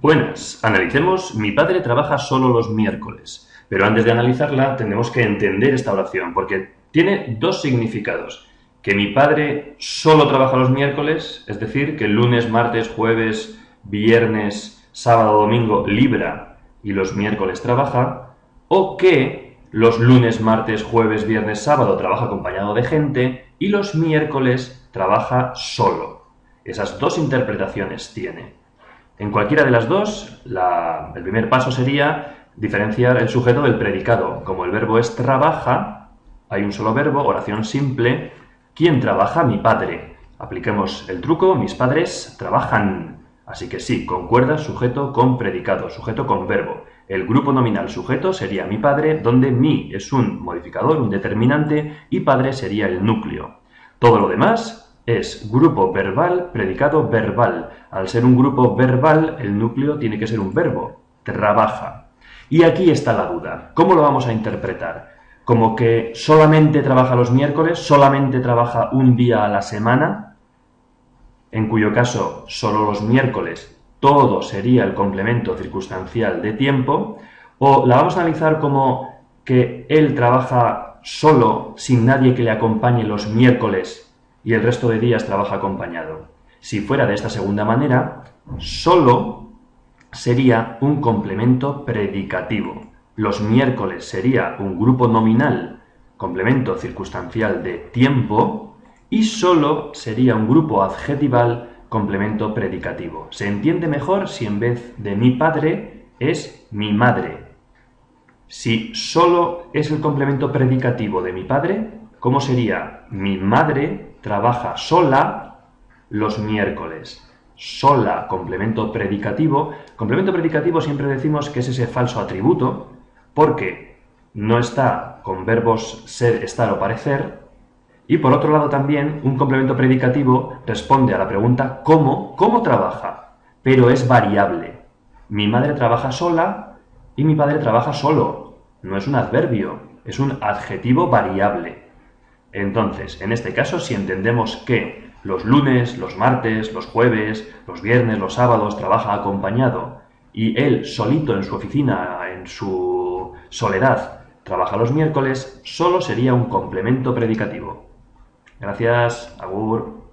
Buenas, analicemos mi padre trabaja solo los miércoles. Pero antes de analizarla tenemos que entender esta oración porque tiene dos significados. Que mi padre solo trabaja los miércoles, es decir, que lunes, martes, jueves, viernes, sábado, domingo libra y los miércoles trabaja, o que los lunes, martes, jueves, viernes, sábado trabaja acompañado de gente y los miércoles trabaja solo. Esas dos interpretaciones tiene. En cualquiera de las dos, el primer paso sería diferenciar el sujeto del predicado. Como el verbo es trabaja, hay un solo verbo, oración simple. ¿Quién trabaja? Mi padre. Apliquemos el truco, mis padres trabajan. Así que sí, concuerda sujeto con predicado, sujeto con verbo. El grupo nominal sujeto sería mi padre, donde mi es un modificador, un determinante, y padre sería el núcleo. Todo lo demás es grupo verbal, predicado verbal. Al ser un grupo verbal, el núcleo tiene que ser un verbo, trabaja. Y aquí está la duda. ¿Cómo lo vamos a interpretar? ¿Como que solamente trabaja los miércoles, solamente trabaja un día a la semana? En cuyo caso, solo los miércoles, todo sería el complemento circunstancial de tiempo. O la vamos a analizar como que él trabaja solo, sin nadie que le acompañe los miércoles y el resto de días trabaja acompañado. Si fuera de esta segunda manera, solo sería un complemento predicativo. Los miércoles sería un grupo nominal, complemento circunstancial de tiempo, y solo sería un grupo adjetival, complemento predicativo. Se entiende mejor si en vez de mi padre es mi madre. Si solo es el complemento predicativo de mi padre, ¿cómo sería? Mi madre trabaja sola los miércoles. Sola, complemento predicativo. Complemento predicativo siempre decimos que es ese falso atributo porque no está con verbos ser, estar o parecer. Y por otro lado también un complemento predicativo responde a la pregunta ¿cómo? ¿Cómo trabaja? Pero es variable. Mi madre trabaja sola y mi padre trabaja solo. No es un adverbio, es un adjetivo variable. Entonces, en este caso, si entendemos que los lunes, los martes, los jueves, los viernes, los sábados trabaja acompañado y él solito en su oficina, en su soledad, trabaja los miércoles, solo sería un complemento predicativo. Gracias, Agur.